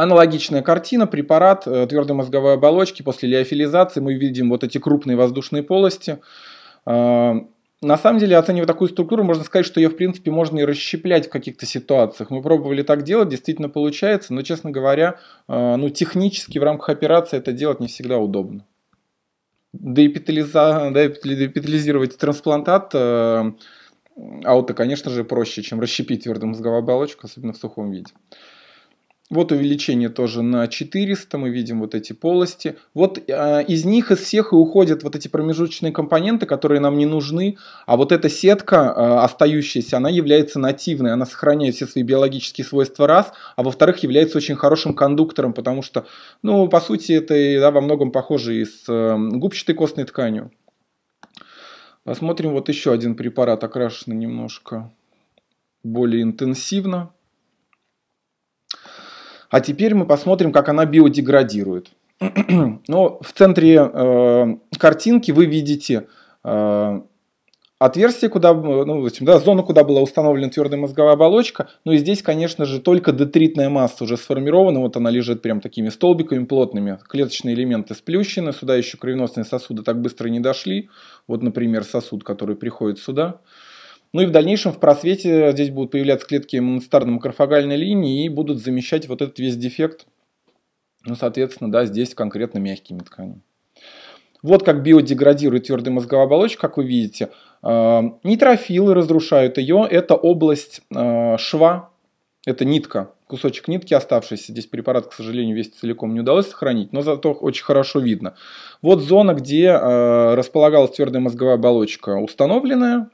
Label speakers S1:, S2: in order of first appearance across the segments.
S1: Аналогичная картина, препарат э, твердой мозговой оболочки после лиофилизации мы видим вот эти крупные воздушные полости. Э, на самом деле, оценивая такую структуру, можно сказать, что ее, в принципе, можно и расщеплять в каких-то ситуациях. Мы пробовали так делать, действительно получается, но, честно говоря, э, ну, технически в рамках операции это делать не всегда удобно. Деэпитализа... Деэпитализировать трансплантат ауто, конечно же, проще, чем расщепить твердую мозговую оболочку, особенно в сухом виде. Вот увеличение тоже на 400, мы видим вот эти полости. Вот э, из них, из всех и уходят вот эти промежуточные компоненты, которые нам не нужны. А вот эта сетка э, остающаяся, она является нативной, она сохраняет все свои биологические свойства раз, а во-вторых, является очень хорошим кондуктором, потому что, ну, по сути, это да, во многом похоже и с э, губчатой костной тканью. Посмотрим вот еще один препарат, окрашенный немножко более интенсивно. А теперь мы посмотрим, как она биодеградирует. Но в центре э, картинки вы видите э, отверстие, куда, ну, в общем, да, зону, куда была установлена твердая мозговая оболочка. Ну и здесь, конечно же, только детритная масса уже сформирована. Вот она лежит прям такими столбиками плотными. Клеточные элементы сплющены. Сюда еще кровеносные сосуды так быстро не дошли. Вот, например, сосуд, который приходит сюда. Ну и в дальнейшем в просвете здесь будут появляться клетки монстарно-макрофагальной линии и будут замещать вот этот весь дефект, ну, соответственно, да, здесь конкретно мягкими тканями. Вот как биодеградирует твердая мозговая оболочка, как вы видите. Э, нейтрофилы разрушают ее. Это область э, шва, это нитка, кусочек нитки оставшийся. Здесь препарат, к сожалению, весь целиком не удалось сохранить, но зато очень хорошо видно. Вот зона, где э, располагалась твердая мозговая оболочка установленная,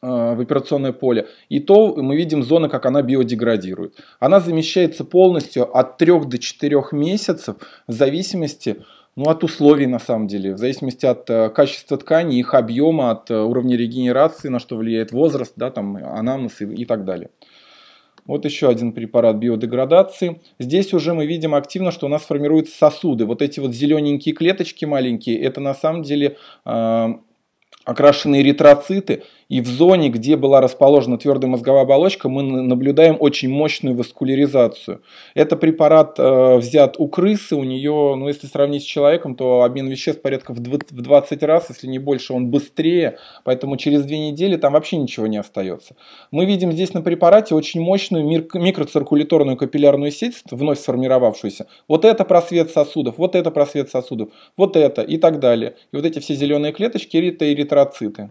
S1: в операционное поле, и то мы видим зоны, как она биодеградирует. Она замещается полностью от 3 до 4 месяцев в зависимости ну, от условий на самом деле, в зависимости от э, качества ткани, их объема, от э, уровня регенерации, на что влияет возраст, да, там, анамнез и, и так далее. Вот еще один препарат биодеградации. Здесь уже мы видим активно, что у нас формируются сосуды. Вот эти вот зелененькие клеточки маленькие, это на самом деле э, окрашенные эритроциты. И в зоне, где была расположена твердая мозговая оболочка, мы наблюдаем очень мощную васкуляризацию. Это препарат э, взят у крысы, у нее, ну если сравнить с человеком, то обмен веществ порядка в 20 раз, если не больше, он быстрее, поэтому через две недели там вообще ничего не остается. Мы видим здесь на препарате очень мощную микроциркуляторную капиллярную сеть, вновь сформировавшуюся. Вот это просвет сосудов, вот это просвет сосудов, вот это и так далее. И вот эти все зеленые клеточки это эритроциты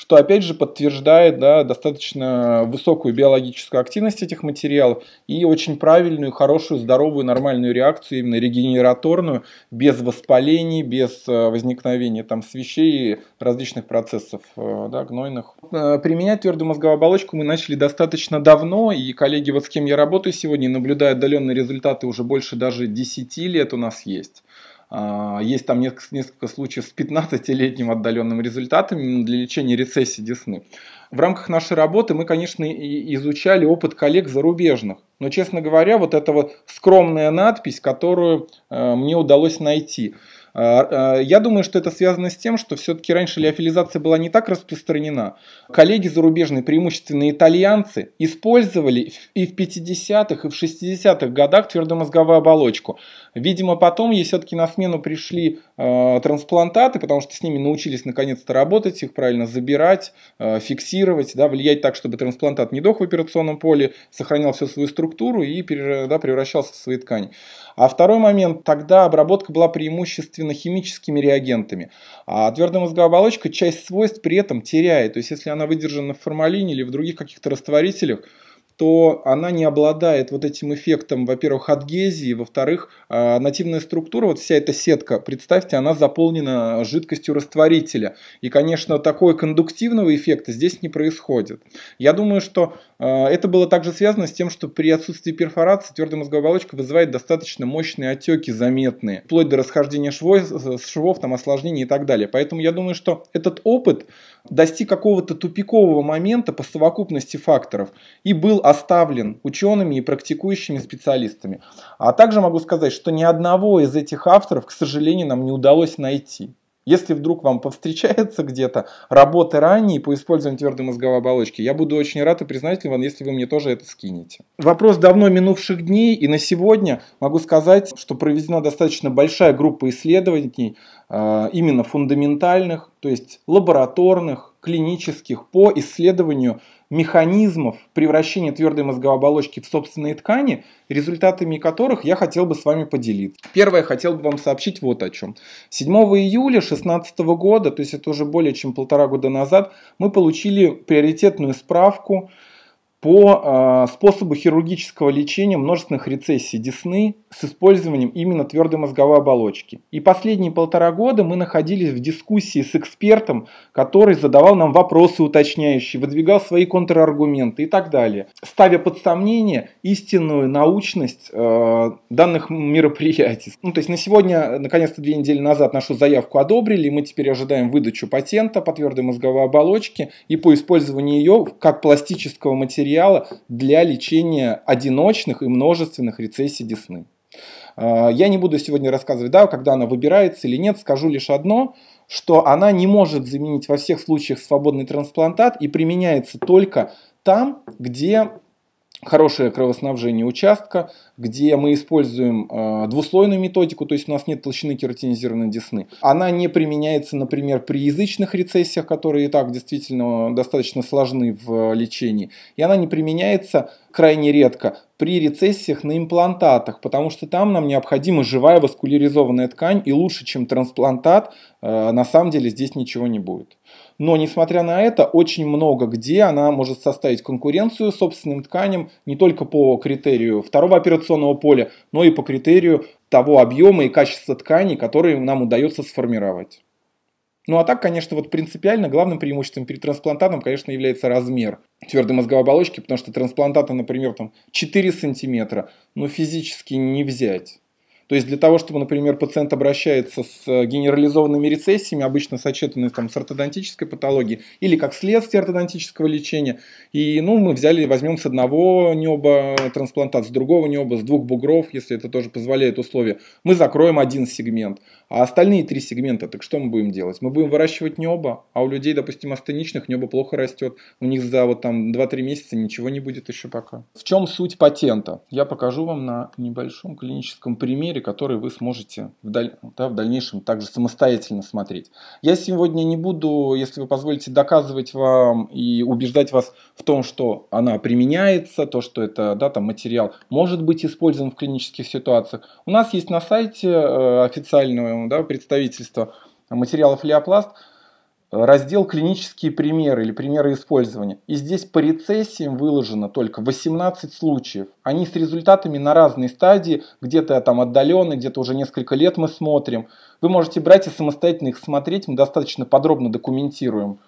S1: что опять же подтверждает да, достаточно высокую биологическую активность этих материалов и очень правильную, хорошую, здоровую, нормальную реакцию, именно регенераторную, без воспалений, без э, возникновения там свещей и различных процессов э, да, гнойных. Э, применять твердую мозговую оболочку мы начали достаточно давно, и коллеги, вот с кем я работаю сегодня, наблюдая отдаленные результаты уже больше даже 10 лет у нас есть. А, есть там несколько, случаев с 15-летним отдаленным результатом для лечения рецессии десны. В рамках нашей работы мы, конечно, изучали опыт коллег зарубежных. Но, честно говоря, вот эта вот скромная надпись, которую э, мне удалось найти – я думаю, что это связано с тем, что все-таки раньше леофилизация была не так распространена. Коллеги зарубежные, преимущественно итальянцы, использовали и в 50-х, и в 60-х годах твердомозговую оболочку. Видимо, потом ей все-таки на смену пришли э, трансплантаты, потому что с ними научились наконец-то работать, их правильно забирать, э, фиксировать, да, влиять так, чтобы трансплантат не дох в операционном поле, сохранял всю свою структуру и да, превращался в свои ткани. А второй момент, тогда обработка была преимущественно химическими реагентами. А твердая мозговая оболочка часть свойств при этом теряет. То есть если она выдержана в формалине или в других каких-то растворителях, то она не обладает вот этим эффектом, во-первых, адгезии, во-вторых, а, нативная структура, вот вся эта сетка, представьте, она заполнена жидкостью растворителя. И, конечно, такого кондуктивного эффекта здесь не происходит. Я думаю, что а, это было также связано с тем, что при отсутствии перфорации твердая мозговая оболочка вызывает достаточно мощные отеки заметные, вплоть до расхождения швов, швов там, осложнений и так далее. Поэтому я думаю, что этот опыт достиг какого-то тупикового момента по совокупности факторов и был оставлен учеными и практикующими специалистами. А также могу сказать, что ни одного из этих авторов, к сожалению, нам не удалось найти. Если вдруг вам повстречается где-то работы ранее по использованию твердой мозговой оболочки, я буду очень рад и признателен вам, если вы мне тоже это скинете. Вопрос давно минувших дней, и на сегодня могу сказать, что проведена достаточно большая группа исследований, э, именно фундаментальных, то есть лабораторных, клинических, по исследованию механизмов превращения твердой мозговой оболочки в собственные ткани, результатами которых я хотел бы с вами поделиться. Первое, хотел бы вам сообщить вот о чем. 7 июля 2016 года, то есть это уже более чем полтора года назад, мы получили приоритетную справку по э, способу хирургического лечения множественных рецессий десны с использованием именно твердой мозговой оболочки. И последние полтора года мы находились в дискуссии с экспертом, который задавал нам вопросы уточняющие, выдвигал свои контраргументы и так далее, ставя под сомнение истинную научность э, данных мероприятий. Ну, то есть на сегодня, наконец-то две недели назад нашу заявку одобрили, и мы теперь ожидаем выдачу патента по твердой мозговой оболочке и по использованию ее как пластического материала материала для лечения одиночных и множественных рецессий десны. А, я не буду сегодня рассказывать, да, когда она выбирается или нет, скажу лишь одно, что она не может заменить во всех случаях свободный трансплантат и применяется только там, где хорошее кровоснабжение участка, где мы используем э, двуслойную методику, то есть у нас нет толщины кератинизированной десны. Она не применяется, например, при язычных рецессиях, которые и так действительно достаточно сложны в лечении. И она не применяется крайне редко при рецессиях на имплантатах, потому что там нам необходима живая васкуляризованная ткань, и лучше, чем трансплантат, э, на самом деле здесь ничего не будет. Но, несмотря на это, очень много где она может составить конкуренцию собственным тканям не только по критерию второго операционного поля, но и по критерию того объема и качества тканей, которые нам удается сформировать. Ну а так, конечно, вот принципиально главным преимуществом перед трансплантатом, конечно, является размер твердой мозговой оболочки, потому что трансплантата, например, там 4 сантиметра, ну физически не взять. То есть для того, чтобы, например, пациент обращается с э, генерализованными рецессиями, обычно сочетанные там, с ортодонтической патологией, или как следствие ортодонтического лечения, и ну, мы взяли, возьмем с одного неба трансплантат, с другого неба, с двух бугров, если это тоже позволяет условия, мы закроем один сегмент. А остальные три сегмента, так что мы будем делать? Мы будем выращивать небо, а у людей, допустим, астеничных небо плохо растет. У них за вот там 2-3 месяца ничего не будет еще пока. В чем суть патента? Я покажу вам на небольшом клиническом примере, который вы сможете в, даль... да, в дальнейшем также самостоятельно смотреть. Я сегодня не буду, если вы позволите, доказывать вам и убеждать вас в том, что она применяется, то, что это да, там, материал может быть использован в клинических ситуациях. У нас есть на сайте э, официального да, представительства материалов Леопласт, раздел «Клинические примеры» или «Примеры использования». И здесь по рецессиям выложено только 18 случаев. Они с результатами на разной стадии, где-то там отдаленные, где-то уже несколько лет мы смотрим. Вы можете брать и самостоятельно их смотреть, мы достаточно подробно документируем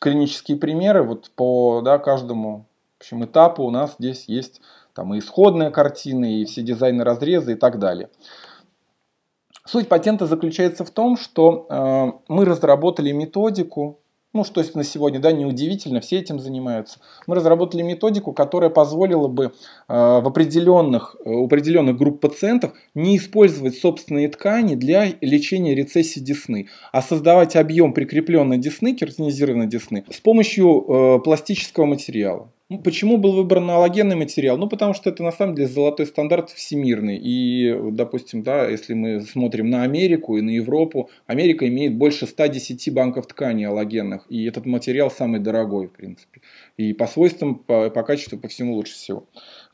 S1: клинические примеры. Вот по да, каждому в общем, этапу у нас здесь есть там и исходная картина, и все дизайны разреза и так далее. Суть патента заключается в том, что э, мы разработали методику, ну что на сегодня, да, неудивительно, все этим занимаются. Мы разработали методику, которая позволила бы э, в определенных, э, у определенных групп пациентов не использовать собственные ткани для лечения рецессии десны, а создавать объем прикрепленной десны, кератинизированной десны, с помощью э, пластического материала. Ну, почему был выбран аллогенный материал? Ну, потому что это на самом деле золотой стандарт всемирный. И, допустим, да, если мы смотрим на Америку и на Европу, Америка имеет больше 110 банков ткани аллогенных. И этот материал самый дорогой, в принципе. И по свойствам, по, по качеству, по всему лучше всего.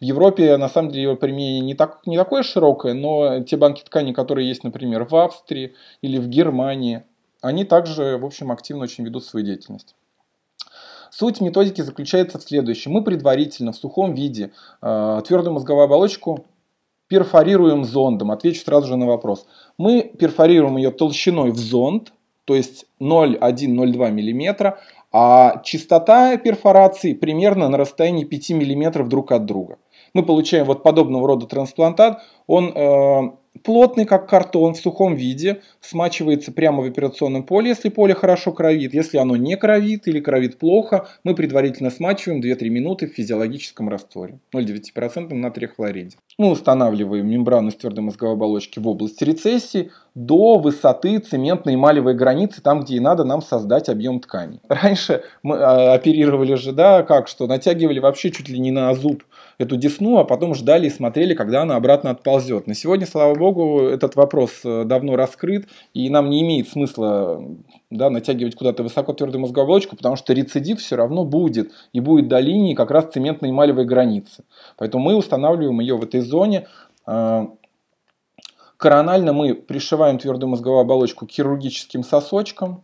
S1: В Европе, на самом деле, его применение не, так, не такое широкое, но те банки ткани, которые есть, например, в Австрии или в Германии, они также, в общем, активно очень ведут свою деятельность. Суть методики заключается в следующем. Мы предварительно в сухом виде э, твердую мозговую оболочку перфорируем зондом. Отвечу сразу же на вопрос. Мы перфорируем ее толщиной в зонд, то есть 0,1-0,2 мм, а частота перфорации примерно на расстоянии 5 мм друг от друга. Мы получаем вот подобного рода трансплантат. Он э, плотный, как картон, в сухом виде, смачивается прямо в операционном поле, если поле хорошо кровит. Если оно не кровит или кровит плохо, мы предварительно смачиваем 2-3 минуты в физиологическом растворе 0,9% натрия хлориде. Мы устанавливаем мембрану из твердой мозговой оболочки в области рецессии, до высоты цементной эмалевой границы, там, где и надо нам создать объем ткани. Раньше мы а, оперировали же, да, как что, натягивали вообще чуть ли не на зуб эту десну, а потом ждали и смотрели, когда она обратно отползет. На сегодня, слава богу, этот вопрос э, давно раскрыт, и нам не имеет смысла да, натягивать куда-то высоко твердую мозговую оболочку, потому что рецидив все равно будет, и будет до линии как раз цементной эмалевой границы. Поэтому мы устанавливаем ее в этой зоне. Э, коронально мы пришиваем твердую мозговую оболочку к хирургическим сосочкам,